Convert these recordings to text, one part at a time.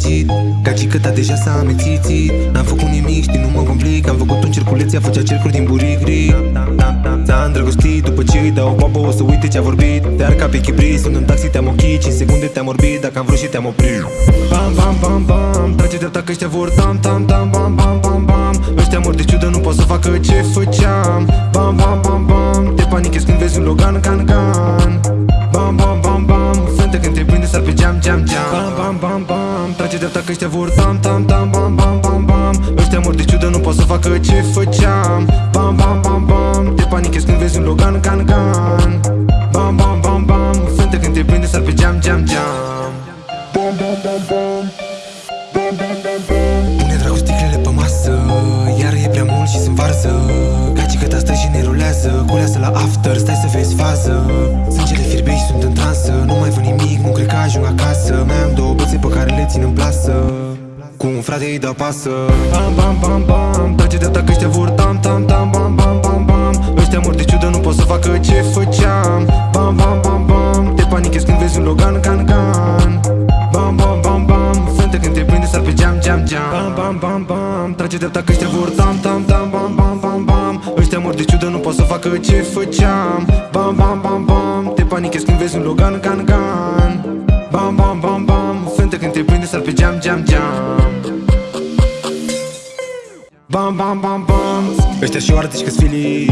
răjigit Gagică deja s-a amețițit N-am făcut nimic, știi, nu mă complic. Am făcut un circuleț, ea făcea cercuri din burigri. S-a îndrăgostit după ce îi dau o babă O să uite ce-a vorbit. Te ar ca pe chibri, sunt în taxi, te-am ochit 5 secunde te-am orbit, dacă am vrut și te-am oprit. Bam, bam, bam, bam Trage dreapta că ăștia vor. Tam, tam, tam, bam, bam, bam, bam. Ăștia mor de ciudă, nu pot să facă ce făceam. Bam, bam, bam, bam Te panichezi când vezi un Logan, can, can. Bam, bam, bam, bam Fântă când te prinde, sar pe geam, geam, geam Bam, bam, bam, bam Trage dreapta că ăștia vor tam, tam, tam, bam, bam, bam, bam. Ăștia mor de ciudă, nu pot să facă ce făceam. Bam, bam, bam, bam. Te panichezi când vezi un Logan, can, can Bam, bam, bam, bam. Fântă când te prinde, sar pe geam, geam, geam. Bam, bam, bam, bam. Bam, bam, bam, bam. Pune dragosticlele pe masă Iar e prea mult și sunt varză. Gagică ta stă și ne rulează Culeasă la after, stai să vezi fază. Sângele fierbe și sunt în transă Nu mai văd nimic, nu cred că ajung acasă. Mai am două bățe pe care le țin în plasă Cu un frate îi dau pasă Bam, bam, bam, bam Trage de că ăștia vor tam, tam, tam, bam, bam, bam, bam Ăștia mor de ciudă, nu pot să facă ce făceam Bam, bam, bam, bam Te panichezi când vezi un Logan, can, can Bam, bam, bam, bam Fântă când te prinde, sar pe geam, geam, geam Bam, bam, bam, bam Trage dreapta că ăștia vor tam, tam, tam, bam, bam, bam, bam Ăștia mor de ciudă, nu pot să facă ce făceam Bam, bam, bam, bam Te panichezi când vezi un Logan, can, can Bam, bam, bam, bam Fântă când te prinde, sar pe geam, geam, geam. Bam, bam, bam, bam. Ăștia și oară că sfili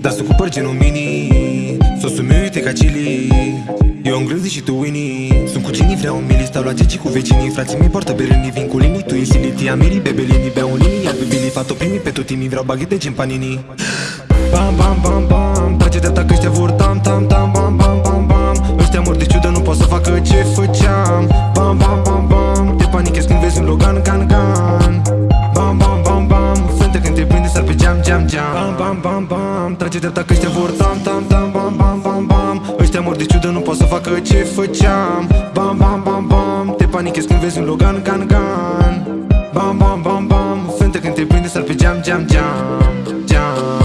Dar sunt cu păr genul mini Sosul meu uite ca chili. Eu am grâzi și tu Winnie Sunt cu genii, vreau un mili Stau la geci cu vecinii. Frații mei poartă berenii Vin cu linii, tu ești siliti Amiri, bebelini Beau un linii, iar bebili Fato primi pe tot timii Vreau baghete gen panini Bam, bam, bam, bam. Trage dreapta că ăștia vor tam, tam, tam, pe geam, geam, geam Bam, bam, bam, bam. Trage dreapta că ăștia vor tam, tam, tam, bam, bam, bam, bam. Ăștia mor de ciudă, nu pot să facă ce făceam. Bam, bam, bam, bam. Te panichezi când vezi un Logan, can, can Bam, bam, bam, bam. Fântă când te prinde, sar pe geam, geam, geam Geam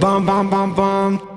Bam, bam, bam, bam